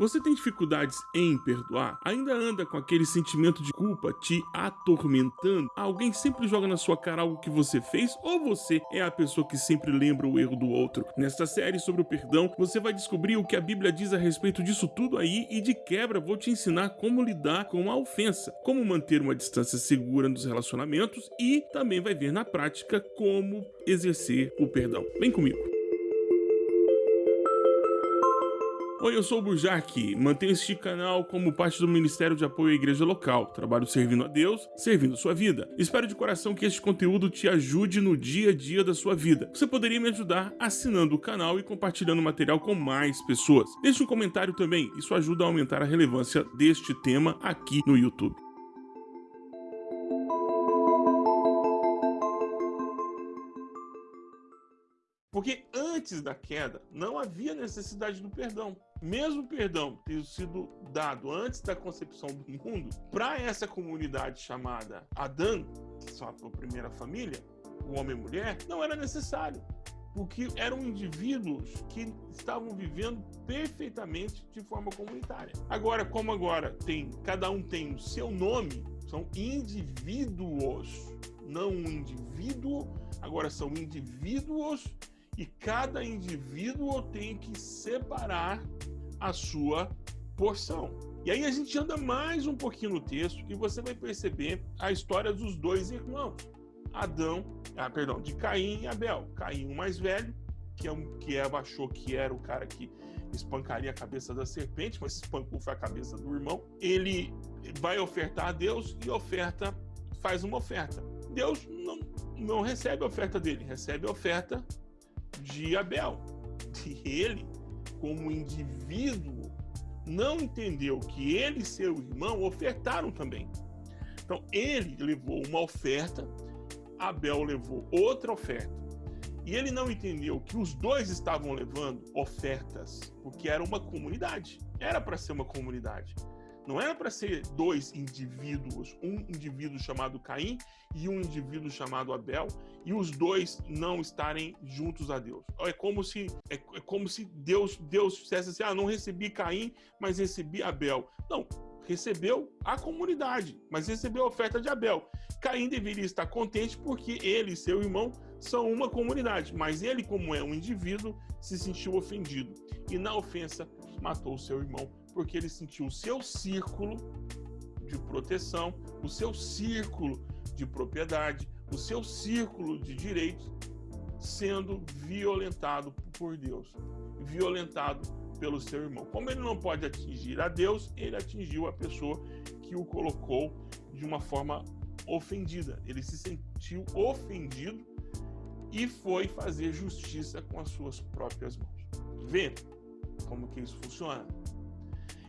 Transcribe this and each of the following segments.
Você tem dificuldades em perdoar? Ainda anda com aquele sentimento de culpa te atormentando? Alguém sempre joga na sua cara algo que você fez ou você é a pessoa que sempre lembra o erro do outro? Nesta série sobre o perdão, você vai descobrir o que a Bíblia diz a respeito disso tudo aí e de quebra vou te ensinar como lidar com a ofensa, como manter uma distância segura nos relacionamentos e também vai ver na prática como exercer o perdão. Vem comigo. Oi, eu sou o Burjac, mantenho este canal como parte do Ministério de Apoio à Igreja Local. Trabalho servindo a Deus, servindo sua vida. Espero de coração que este conteúdo te ajude no dia a dia da sua vida. Você poderia me ajudar assinando o canal e compartilhando o material com mais pessoas. Deixe um comentário também, isso ajuda a aumentar a relevância deste tema aqui no YouTube. Porque antes da queda não havia necessidade do perdão. Mesmo perdão ter sido dado antes da concepção do mundo, para essa comunidade chamada Adão, sua primeira família, o homem e mulher, não era necessário. Porque eram indivíduos que estavam vivendo perfeitamente de forma comunitária. Agora, como agora tem, cada um tem o seu nome, são indivíduos, não um indivíduo, agora são indivíduos e cada indivíduo tem que separar a sua porção. E aí a gente anda mais um pouquinho no texto e você vai perceber a história dos dois irmãos. Adão, ah, perdão, de Caim e Abel. Caim, o mais velho, que, é que Eva achou que era o cara que espancaria a cabeça da serpente, mas espancou foi a cabeça do irmão. Ele vai ofertar a Deus e oferta, faz uma oferta. Deus não, não recebe a oferta dele, recebe a oferta de Abel. E ele, como indivíduo, não entendeu que ele e seu irmão ofertaram também. Então, ele levou uma oferta, Abel levou outra oferta. E ele não entendeu que os dois estavam levando ofertas, porque era uma comunidade. Era para ser uma comunidade. Não era para ser dois indivíduos, um indivíduo chamado Caim e um indivíduo chamado Abel, e os dois não estarem juntos a Deus. É como se é, é como se Deus Deus dissesse assim: "Ah, não recebi Caim, mas recebi Abel". Não, recebeu a comunidade, mas recebeu a oferta de Abel. Caim deveria estar contente porque ele e seu irmão são uma comunidade, mas ele, como é um indivíduo, se sentiu ofendido e na ofensa matou seu irmão porque ele sentiu o seu círculo de proteção, o seu círculo de propriedade, o seu círculo de direitos sendo violentado por Deus, violentado pelo seu irmão. Como ele não pode atingir a Deus, ele atingiu a pessoa que o colocou de uma forma ofendida. Ele se sentiu ofendido e foi fazer justiça com as suas próprias mãos. Vê como que isso funciona?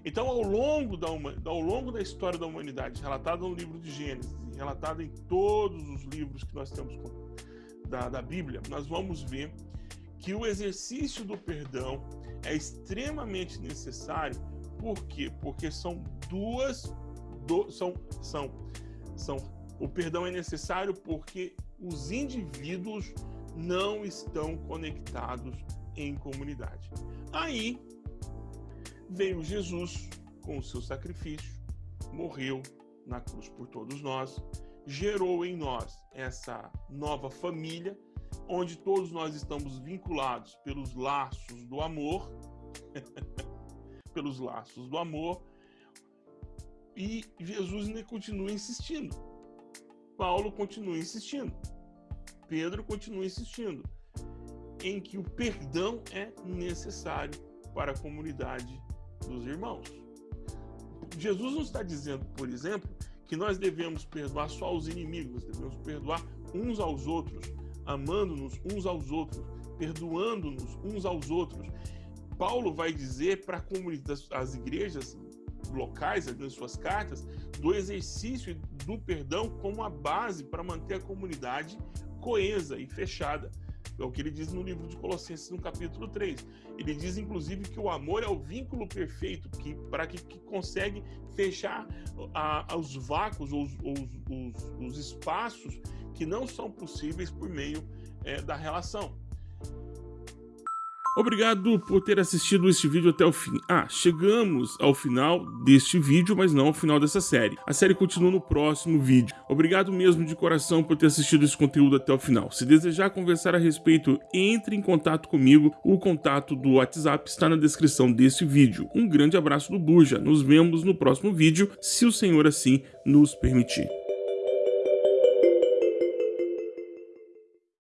Então, ao longo da, ao longo da história da humanidade, relatada no livro de Gênesis, relatada em todos os livros que nós temos da, da Bíblia, nós vamos ver que o exercício do perdão é extremamente necessário. Por quê? Porque são duas. Do, são, são, são, o perdão é necessário porque os indivíduos não estão conectados em comunidade. Aí veio Jesus com o seu sacrifício, morreu na cruz por todos nós, gerou em nós essa nova família, onde todos nós estamos vinculados pelos laços do amor, pelos laços do amor, e Jesus ainda continua insistindo. Paulo continua insistindo. Pedro continua insistindo em que o perdão é necessário para a comunidade dos irmãos. Jesus não está dizendo, por exemplo, que nós devemos perdoar só os inimigos, devemos perdoar uns aos outros, amando-nos uns aos outros, perdoando-nos uns aos outros. Paulo vai dizer para as igrejas locais, nas suas cartas, do exercício do perdão como a base para manter a comunidade coesa e fechada. É o que ele diz no livro de Colossenses, no capítulo 3. Ele diz, inclusive, que o amor é o vínculo perfeito que, para que, que consegue fechar a, os vácuos, os, os, os, os, espaços que não são possíveis por meio é, da relação. Obrigado por ter assistido este vídeo até o fim. Ah, chegamos ao final deste vídeo, mas não ao final dessa série. A série continua no próximo vídeo. Obrigado mesmo de coração por ter assistido esse conteúdo até o final. Se desejar conversar a respeito, entre em contato comigo. O contato do WhatsApp está na descrição deste vídeo. Um grande abraço do Buja. Nos vemos no próximo vídeo, se o Senhor assim nos permitir.